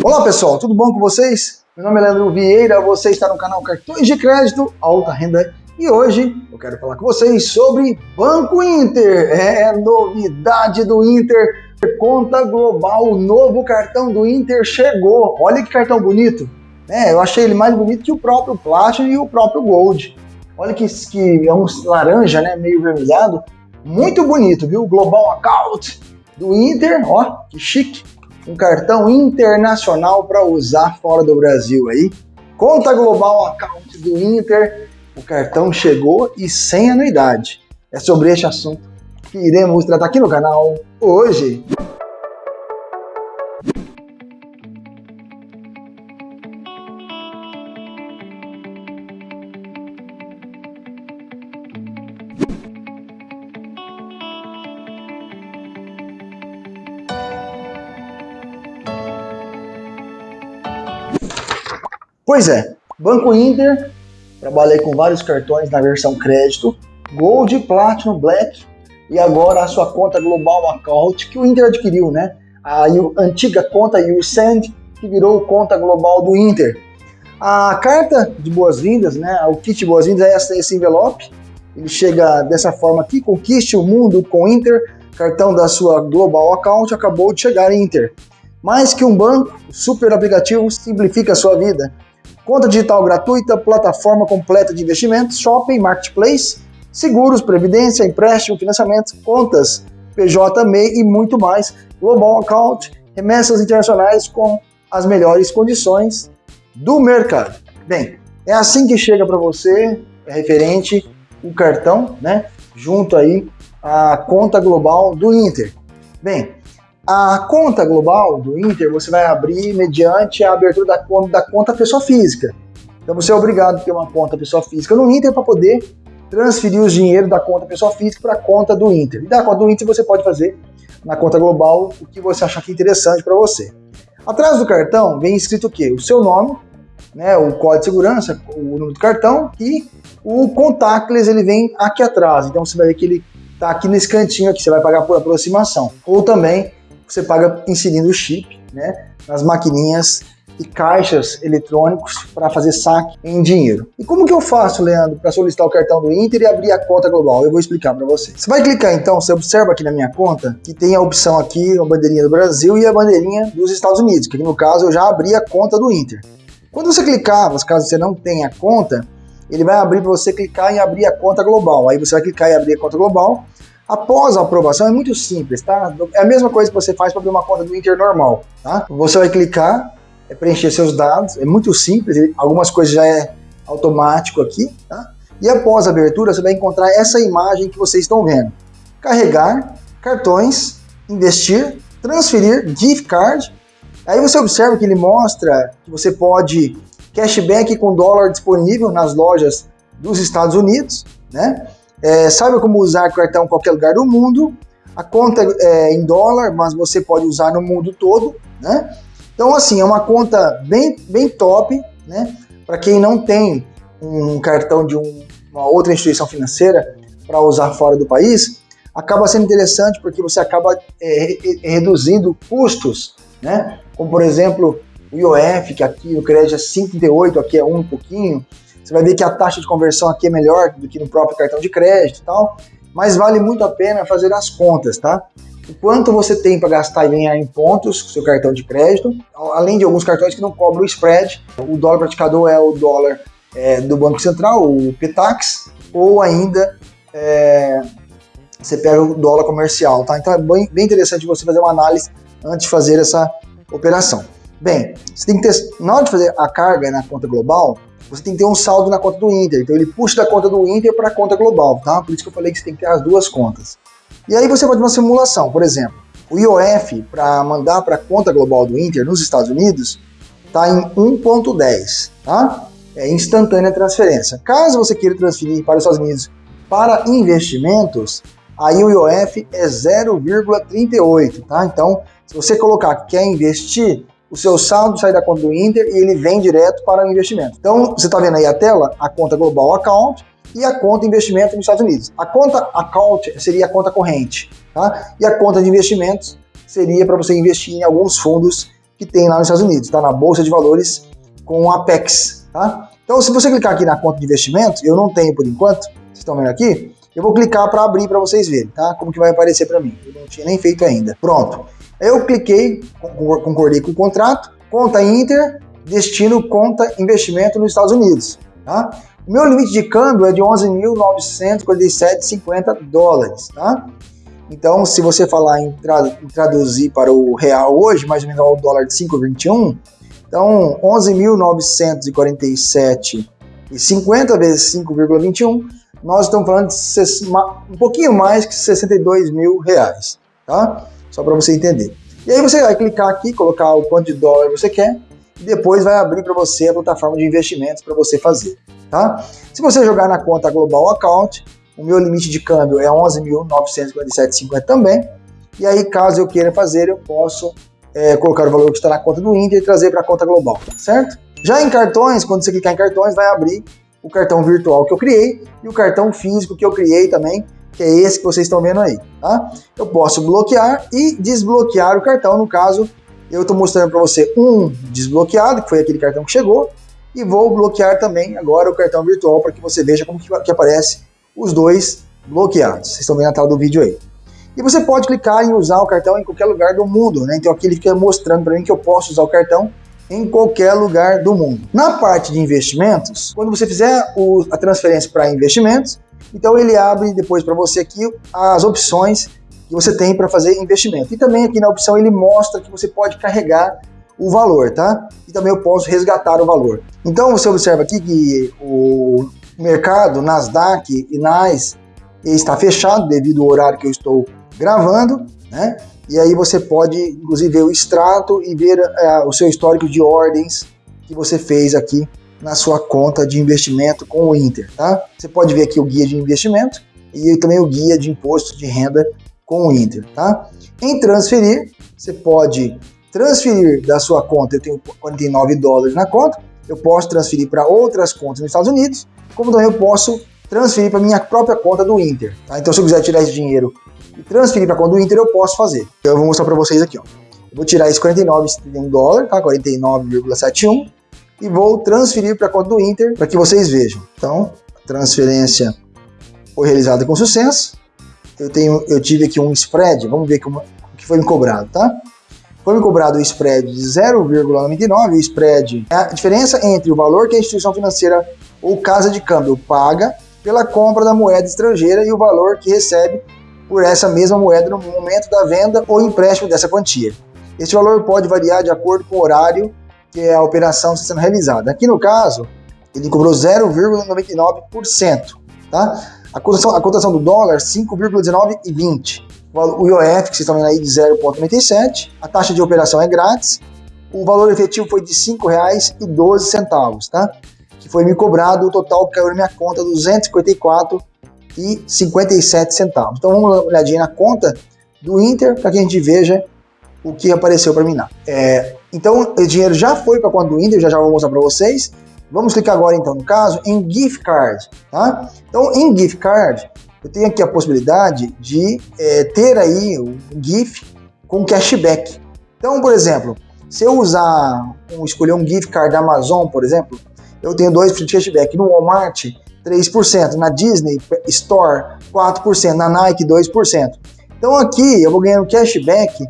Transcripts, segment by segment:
Olá pessoal, tudo bom com vocês? Meu nome é Leandro Vieira, você está no canal Cartões de Crédito Alta Renda e hoje eu quero falar com vocês sobre Banco Inter. É novidade do Inter, conta global, o novo cartão do Inter chegou. Olha que cartão bonito. É, eu achei ele mais bonito que o próprio Platinum e o próprio Gold. Olha que, que é um laranja, né, meio vermelhado. Muito bonito, viu? Global Account do Inter, ó, que chique um cartão internacional para usar fora do Brasil aí. Conta global account do Inter, o cartão chegou e sem anuidade. É sobre este assunto que iremos tratar aqui no canal hoje. Pois é, Banco Inter, trabalhei com vários cartões na versão crédito, Gold, Platinum, Black e agora a sua conta Global Account que o Inter adquiriu, né? A antiga conta USend que virou conta global do Inter. A carta de boas-vindas, né? O kit de boas-vindas é esse envelope. Ele chega dessa forma aqui, conquiste o mundo com Inter, cartão da sua Global Account acabou de chegar Inter. Mais que um banco, o super aplicativo simplifica a sua vida. Conta digital gratuita, plataforma completa de investimentos, shopping, marketplace, seguros, previdência, empréstimo, financiamentos, contas, PJ, MEI e muito mais. Global Account, remessas internacionais com as melhores condições do mercado. Bem, é assim que chega para você, é referente o cartão, né? Junto aí a conta global do Inter. Bem, a conta global do Inter você vai abrir mediante a abertura da conta, da conta pessoa física. Então você é obrigado a ter uma conta pessoa física no Inter para poder transferir os dinheiro da conta pessoa física para a conta do Inter. E da conta do Inter você pode fazer na conta global o que você achar que é interessante para você. Atrás do cartão vem escrito o quê? O seu nome, né, o código de segurança, o número do cartão e o contactless ele vem aqui atrás. Então você vai ver que ele está aqui nesse cantinho aqui, você vai pagar por aproximação. Ou também você paga inserindo o chip né, nas maquininhas e caixas eletrônicos para fazer saque em dinheiro. E como que eu faço, Leandro, para solicitar o cartão do Inter e abrir a conta global? Eu vou explicar para você. Você vai clicar então, você observa aqui na minha conta que tem a opção aqui, a bandeirinha do Brasil e a bandeirinha dos Estados Unidos, que aqui no caso eu já abri a conta do Inter. Quando você clicar, caso você não tenha conta, ele vai abrir para você clicar em abrir a conta global. Aí você vai clicar em abrir a conta global Após a aprovação é muito simples, tá? É a mesma coisa que você faz para abrir uma conta do Inter normal, tá? Você vai clicar, é preencher seus dados, é muito simples, algumas coisas já é automático aqui, tá? E após a abertura você vai encontrar essa imagem que vocês estão vendo. Carregar, cartões, investir, transferir, gift card. Aí você observa que ele mostra que você pode cashback com dólar disponível nas lojas dos Estados Unidos, né? É, saiba como usar cartão em qualquer lugar do mundo. A conta é em dólar, mas você pode usar no mundo todo, né? Então, assim, é uma conta bem, bem top, né? Para quem não tem um cartão de um, uma outra instituição financeira para usar fora do país, acaba sendo interessante porque você acaba é, reduzindo custos, né? Como, por exemplo, o IOF, que aqui no crédito é 5,38, aqui é 1 um pouquinho, você vai ver que a taxa de conversão aqui é melhor do que no próprio cartão de crédito e tal, mas vale muito a pena fazer as contas, tá? O quanto você tem para gastar e ganhar em pontos com seu cartão de crédito, além de alguns cartões que não cobram o spread. O dólar praticador é o dólar é, do Banco Central, o PETAX, ou ainda é, você pega o dólar comercial, tá? Então é bem, bem interessante você fazer uma análise antes de fazer essa operação. Bem, você tem que ter, na hora de fazer a carga na conta global, você tem que ter um saldo na conta do Inter. Então ele puxa da conta do Inter para a conta global, tá? Por isso que eu falei que você tem que ter as duas contas. E aí você pode uma simulação, por exemplo, o IOF para mandar para a conta global do Inter nos Estados Unidos está em 1.10, tá? É instantânea a transferência. Caso você queira transferir para os Estados Unidos para investimentos, aí o IOF é 0,38, tá? Então, se você colocar que quer investir, o seu saldo sai da conta do Inter e ele vem direto para o investimento. Então, você está vendo aí a tela, a conta Global Account e a conta investimento nos Estados Unidos. A conta Account seria a conta corrente, tá? E a conta de investimentos seria para você investir em alguns fundos que tem lá nos Estados Unidos, tá? Na Bolsa de Valores com a Apex, tá? Então, se você clicar aqui na conta de investimento, eu não tenho por enquanto, vocês estão vendo aqui, eu vou clicar para abrir para vocês verem, tá? Como que vai aparecer para mim. Eu não tinha nem feito ainda. Pronto. Eu cliquei, concordei com o contrato, conta Inter, destino conta investimento nos Estados Unidos, tá? O meu limite de câmbio é de 11.947,50 dólares, tá? Então, se você falar em, tra em, traduzir para o real hoje, mais ou menos o dólar de 5,21, então 11.947,50 vezes 5,21, nós estamos falando de um pouquinho mais que 62 mil reais, tá? Só para você entender. E aí você vai clicar aqui, colocar o quanto de dólar você quer, e depois vai abrir para você a plataforma de investimentos para você fazer tá? Se você jogar na conta Global Account, o meu limite de câmbio é 11.947,50 também, e aí caso eu queira fazer, eu posso é, colocar o valor que está na conta do Inter e trazer para a conta global, certo? Já em cartões, quando você clicar em cartões, vai abrir o cartão virtual que eu criei e o cartão físico que eu criei também, que é esse que vocês estão vendo aí, tá? Eu posso bloquear e desbloquear o cartão, no caso, eu estou mostrando para você um desbloqueado, que foi aquele cartão que chegou, e vou bloquear também agora o cartão virtual para que você veja como que, que aparece os dois bloqueados. Vocês estão vendo a tela do vídeo aí. E você pode clicar em usar o cartão em qualquer lugar do mundo, né? Então aqui ele fica mostrando para mim que eu posso usar o cartão em qualquer lugar do mundo. Na parte de investimentos, quando você fizer o, a transferência para investimentos, então ele abre depois para você aqui as opções que você tem para fazer investimento. E também aqui na opção ele mostra que você pode carregar o valor, tá? E também eu posso resgatar o valor. Então você observa aqui que o mercado Nasdaq e NAS está fechado devido ao horário que eu estou gravando, né? E aí você pode, inclusive, ver o extrato e ver é, o seu histórico de ordens que você fez aqui na sua conta de investimento com o Inter, tá? Você pode ver aqui o guia de investimento e também o guia de imposto de renda com o Inter, tá? Em transferir, você pode transferir da sua conta, eu tenho 49 dólares na conta, eu posso transferir para outras contas nos Estados Unidos, como também eu posso transferir para minha própria conta do Inter. Tá? Então, se eu quiser tirar esse dinheiro e transferir para a conta do Inter, eu posso fazer. Então, eu vou mostrar para vocês aqui. Ó. Eu vou tirar esse 49,71 dólar, tá? 49,71, e vou transferir para a conta do Inter para que vocês vejam. Então, a transferência foi realizada com sucesso. Eu, tenho, eu tive aqui um spread, vamos ver como, o que foi me cobrado, tá? foi me cobrado o spread de 0,99, o spread é a diferença entre o valor que a instituição financeira ou casa de câmbio paga pela compra da moeda estrangeira e o valor que recebe por essa mesma moeda no momento da venda ou empréstimo dessa quantia. Esse valor pode variar de acordo com o horário que a operação está sendo realizada. Aqui no caso, ele cobrou 0,99%, tá? A cotação, a cotação do dólar 5,19,20 o IOF, que vocês estão vendo aí, de 0,97. A taxa de operação é grátis. O valor efetivo foi de R$ 5,12, tá? Que foi me cobrado, o total caiu na minha conta, R$ 254,57 centavos. Então vamos dar uma olhadinha na conta do Inter para que a gente veja o que apareceu para mim lá. É, então o dinheiro já foi para a conta do Inter, já já vou mostrar para vocês. Vamos clicar agora então no caso em gift card, tá? Então em gift card eu tenho aqui a possibilidade de é, ter aí um GIF com cashback. Então, por exemplo, se eu usar, um, escolher um gift card da Amazon, por exemplo, eu tenho 2% de cashback. No Walmart, 3%. Na Disney Store, 4%. Na Nike, 2%. Então aqui eu vou ganhando cashback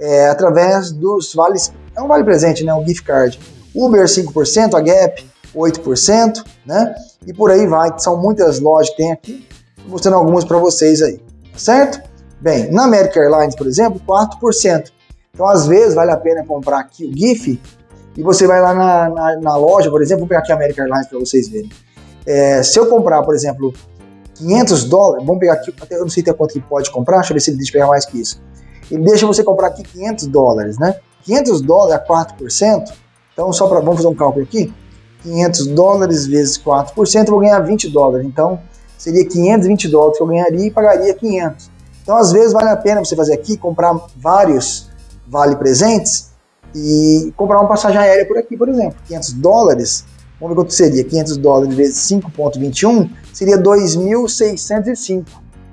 é, através dos vales. É um vale presente, né? Um gift card. Uber 5%, a Gap 8%, né? E por aí vai. São muitas lojas que tem aqui mostrando algumas para vocês aí, certo? Bem, na American Airlines, por exemplo, 4%. Então, às vezes, vale a pena comprar aqui o GIF e você vai lá na, na, na loja, por exemplo, vou pegar aqui a American Airlines para vocês verem. É, se eu comprar, por exemplo, 500 dólares, vamos pegar aqui, eu não sei até quanto que pode comprar, deixa eu ver se ele deixa pegar mais que isso. Ele deixa você comprar aqui 500 dólares, né? 500 dólares a 4%, então só para, vamos fazer um cálculo aqui, 500 dólares vezes 4%, eu vou ganhar 20 dólares, então seria 520 dólares que eu ganharia e pagaria 500. Então, às vezes, vale a pena você fazer aqui, comprar vários vale presentes e comprar uma passagem aérea por aqui, por exemplo. 500 dólares, vamos ver quanto seria. 500 dólares vezes 5,21 seria 2.605.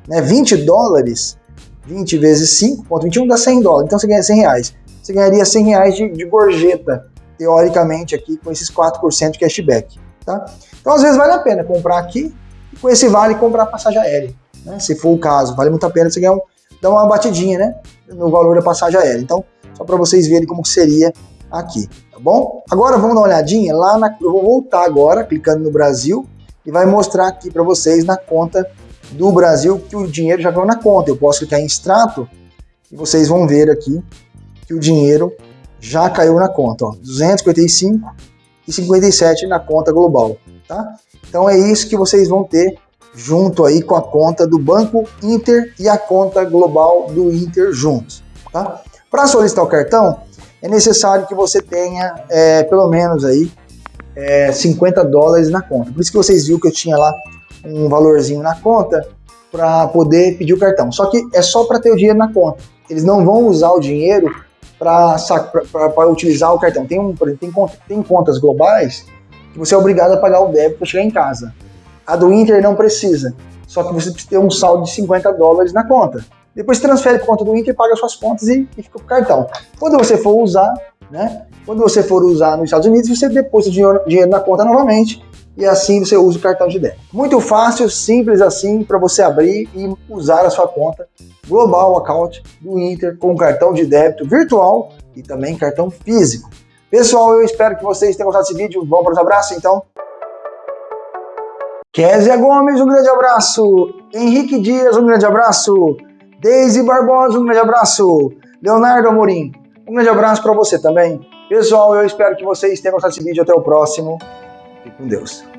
Né? 20 dólares, 20 vezes 5,21 dá 100 dólares, então você ganha 100 reais. você ganharia 100 reais de, de gorjeta, teoricamente, aqui com esses 4% de cashback. Tá? Então, às vezes, vale a pena comprar aqui e com esse vale comprar passagem aérea. Né? Se for o caso, vale muito a pena você ganhar um, dar uma batidinha né? no valor da passagem aérea. Então, só para vocês verem como seria aqui, tá bom? Agora vamos dar uma olhadinha lá na... Eu vou voltar agora, clicando no Brasil, e vai mostrar aqui para vocês na conta do Brasil que o dinheiro já caiu na conta. Eu posso clicar em extrato e vocês vão ver aqui que o dinheiro já caiu na conta, ó, 255 e 57 na conta global, tá? Então é isso que vocês vão ter junto aí com a conta do Banco Inter e a conta global do Inter juntos, tá? Para solicitar o cartão, é necessário que você tenha é, pelo menos aí é, 50 dólares na conta. Por isso que vocês viram que eu tinha lá um valorzinho na conta para poder pedir o cartão. Só que é só para ter o dinheiro na conta. Eles não vão usar o dinheiro para utilizar o cartão. Tem, um, exemplo, tem, tem contas globais que você é obrigado a pagar o débito para chegar em casa. A do Inter não precisa. Só que você precisa ter um saldo de 50 dólares na conta. Depois transfere para conta do Inter, paga suas contas e, e fica com o cartão. Quando você for usar, né? Quando você for usar nos Estados Unidos, você deposita dinheiro, dinheiro na conta novamente e assim você usa o cartão de débito. Muito fácil, simples assim, para você abrir e usar a sua conta Global Account do Inter com cartão de débito virtual e também cartão físico. Pessoal, eu espero que vocês tenham gostado desse vídeo. Vamos para os abraços, então? Kézia Gomes, um grande abraço. Henrique Dias, um grande abraço. Deise Barbosa, um grande abraço. Leonardo Amorim, um grande abraço para você também. Pessoal, eu espero que vocês tenham gostado desse vídeo. Até o próximo. Fique com Deus.